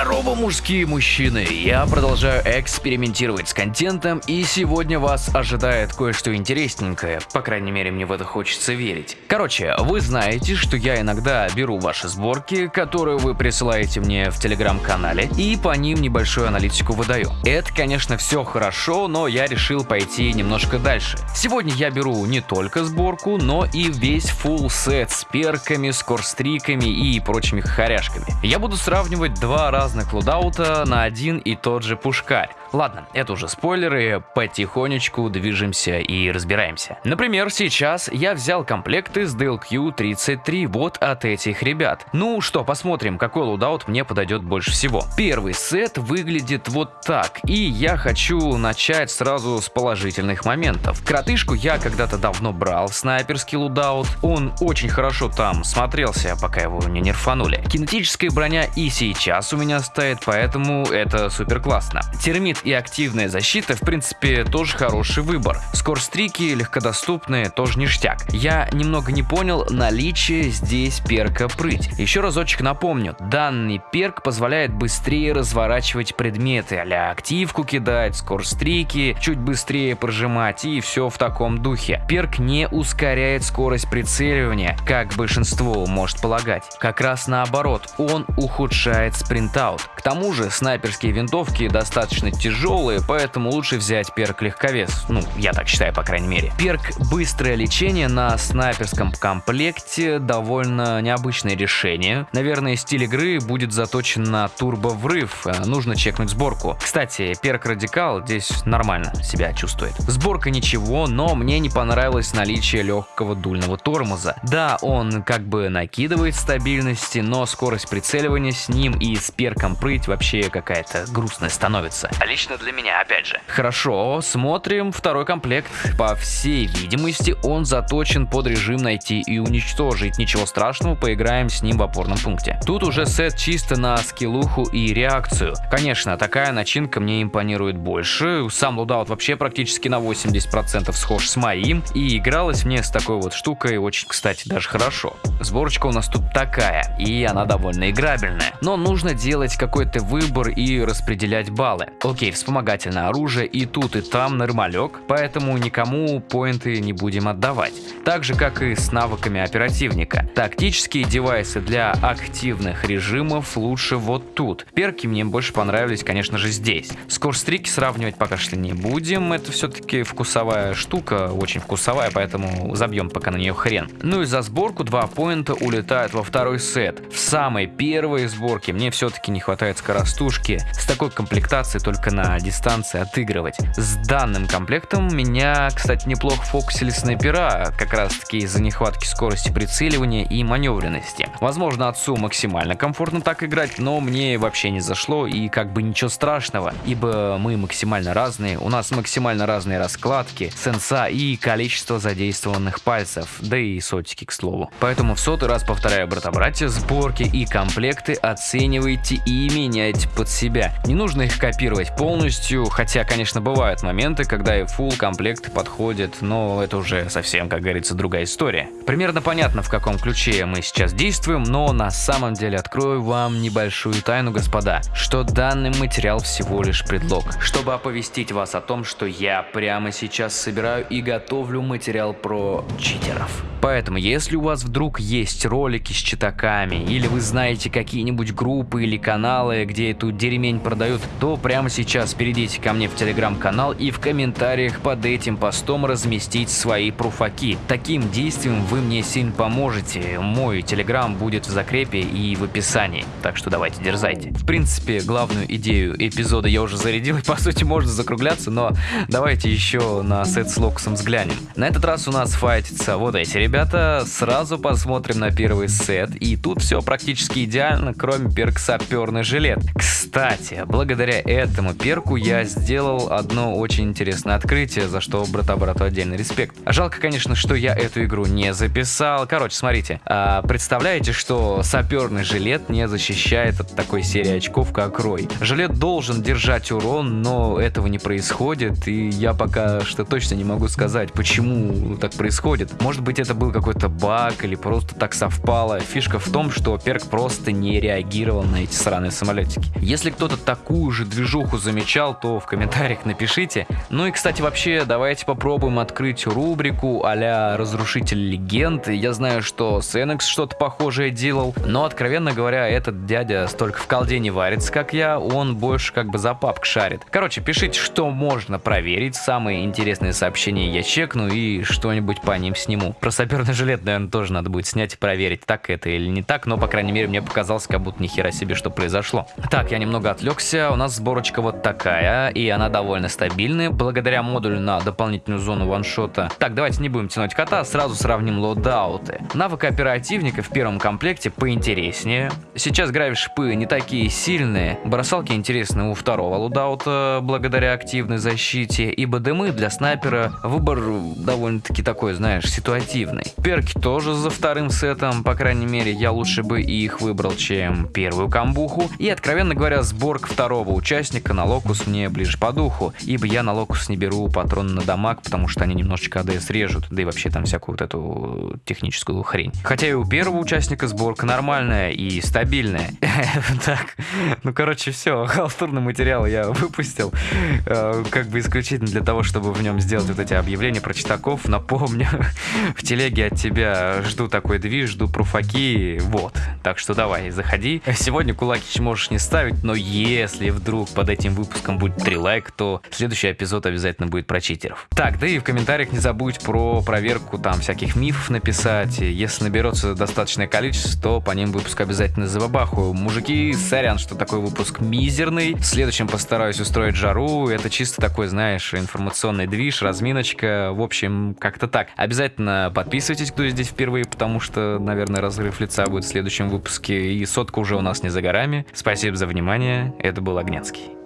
Здорово, мужские мужчины! Я продолжаю экспериментировать с контентом, и сегодня вас ожидает кое-что интересненькое. По крайней мере, мне в это хочется верить. Короче, вы знаете, что я иногда беру ваши сборки, которые вы присылаете мне в телеграм-канале, и по ним небольшую аналитику выдаю. Это, конечно, все хорошо, но я решил пойти немножко дальше. Сегодня я беру не только сборку, но и весь full сет с перками, скорстриками и прочими хохоряшками. Я буду сравнивать два разных лудаута на один и тот же пушкарь. Ладно, это уже спойлеры, потихонечку движемся и разбираемся. Например, сейчас я взял комплекты с DLQ-33 вот от этих ребят. Ну что, посмотрим, какой лудаут мне подойдет больше всего. Первый сет выглядит вот так, и я хочу начать сразу с положительных моментов. Кротышку я когда-то давно брал снайперский лудаут, он очень хорошо там смотрелся, пока его не нерфанули. Кинетическая броня и сейчас у меня стоит, поэтому это супер классно. Термит и активная защита, в принципе, тоже хороший выбор. Скорстрики легкодоступные, тоже ништяк. Я немного не понял наличие здесь перка прыть. Еще разочек напомню, данный перк позволяет быстрее разворачивать предметы, а активку кидать, скорстрики, чуть быстрее прожимать и все в таком духе. Перк не ускоряет скорость прицеливания, как большинство может полагать. Как раз наоборот, он ухудшает спринт принтаут. К тому же снайперские винтовки достаточно тяжелые, поэтому лучше взять перк легковес. Ну, я так считаю, по крайней мере. Перк быстрое лечение на снайперском комплекте довольно необычное решение. Наверное, стиль игры будет заточен на турбо-врыв. Э, нужно чекнуть сборку. Кстати, перк радикал здесь нормально себя чувствует. Сборка ничего, но мне не понравилось наличие легкого дульного тормоза. Да, он как бы накидывает стабильности, но скорость прицеливания с ним и с перком прыть вообще какая-то грустная становится. Лично для меня, опять же. Хорошо, смотрим второй комплект. По всей видимости, он заточен под режим найти и уничтожить. Ничего страшного, поиграем с ним в опорном пункте. Тут уже сет чисто на скиллуху и реакцию. Конечно, такая начинка мне импонирует больше. Сам лудаут вообще практически на 80% схож с моим. И игралась мне с такой вот штукой очень, кстати, даже хорошо. Сборочка у нас тут такая, и она довольно играбельная. Но нужно делать какой-то выбор и распределять баллы. Окей, вспомогательное оружие и тут и там нормалек, поэтому никому поинты не будем отдавать. Так же как и с навыками оперативника. Тактические девайсы для активных режимов лучше вот тут. Перки мне больше понравились, конечно же, здесь. Скорстрики сравнивать пока что не будем, это все-таки вкусовая штука, очень вкусовая, поэтому забьем пока на нее хрен. Ну и за сборку два поинта улетают во второй сет. В самой первой сборке мне все все-таки не хватает скоростушки. С такой комплектацией только на дистанции отыгрывать. С данным комплектом меня, кстати, неплохо фокусили снайпера, как раз таки из-за нехватки скорости прицеливания и маневренности. Возможно, отцу максимально комфортно так играть, но мне вообще не зашло и как бы ничего страшного, ибо мы максимально разные, у нас максимально разные раскладки, сенса и количество задействованных пальцев, да и сотики, к слову. Поэтому в сотый раз повторяю, брата-братья, сборки и комплекты оценивайте и меняйте под себя. Не нужно их копировать полностью, хотя, конечно, бывают моменты, когда и full комплекты подходят, но это уже совсем, как говорится, другая история. Примерно понятно, в каком ключе мы сейчас действуем, но на самом деле открою вам небольшую тайну, господа, что данный материал всего лишь предлог, чтобы оповестить вас о том, что я прямо сейчас собираю и готовлю материал про читеров. Поэтому, если у вас вдруг есть ролики с читаками, или вы знаете какие-нибудь группы или каналы, где эту дерьмень продают, то прямо сейчас перейдите ко мне в телеграм-канал и в комментариях под этим постом разместить свои пруфаки. Таким действием вы мне сильно поможете. Мой телеграм будет в закрепе и в описании, так что давайте дерзайте. В принципе, главную идею эпизода я уже зарядил, и по сути можно закругляться, но давайте еще на сет с локусом взглянем. На этот раз у нас файтится вот эти ребята, сразу посмотрим на первый сет, и тут все практически идеально, кроме перк саперный жилет. Кстати, благодаря этому перку я сделал одно очень интересное открытие, за что брата-брату отдельный респект. Жалко, конечно, что я эту игру не записал. Короче, смотрите, а, представляете, что саперный жилет не защищает от такой серии очков, как Рой. Жилет должен держать урон, но этого не происходит, и я пока что точно не могу сказать, почему так происходит. Может быть, это был какой-то баг или просто так совпало. Фишка в том, что перк просто не реагировал на эти сраные самолетики. Если кто-то такую же движуху замечал, то в комментариях напишите. Ну и, кстати, вообще, давайте попробуем открыть рубрику а-ля «Разрушитель легенд». Я знаю, что Сенекс что-то похожее делал, но, откровенно говоря, этот дядя столько в колде не варится, как я, он больше как бы за паб шарит. Короче, пишите, что можно проверить, самые интересные сообщения я чекну и что-нибудь по ним сниму. Про саперный жилет, наверное, тоже надо будет снять и проверить, так это или не так, но, по крайней мере, мне показалось, как будто ни хера себе, что произошло. Так, я немного отвлекся, у нас сборочка вот такая, и она довольно стабильная, благодаря модулю на дополнительную зону ваншота. Так, давайте не будем тянуть кота, сразу сравним лоудауты. Навык оперативника в первом комплекте поинтереснее. Сейчас гравишипы не такие сильные, бросалки интересны у второго лоудаута, благодаря активной защите, ибо дымы для снайпера выбор довольно-таки такой, знаешь, ситуативный. Перки тоже за вторым сетом, по крайней мере, я лучше бы их выбрал, чем первую камбуху. И, откровенно говоря, сборка второго участника на локус мне ближе по духу, ибо я на локус не беру патроны на дамаг, потому что они немножечко АДС режут, да и вообще там всякую вот эту техническую хрень. Хотя и у первого участника сборка нормальная и стабильная. Так, ну короче, все, халтурный материал я выпустил, э, как бы исключительно для того, чтобы в нем сделать вот эти объявления про читаков. Напомню, в телеге от тебя жду такой движ, жду пруфаки, вот. Так что давай, заходи. Сегодня кулакич можешь не ставить, но если вдруг под этим выпуском будет 3 лайка, то следующий эпизод обязательно будет про читеров. Так, да и в комментариях не забудь про проверку там всяких мифов написать. Если наберется достаточное количество, то по ним выпуск обязательно забабахаю. Мужики, сорян, что такой выпуск мизерный. В следующем постараюсь устроить жару. Это чисто такой, знаешь, информационный движ, разминочка. В общем, как-то так. Обязательно подписывайтесь, кто здесь впервые, потому что, наверное, разрыв лица будет в следующем выпуске. И сотка уже у нас не за горами. Спасибо за внимание. Это был Огненский.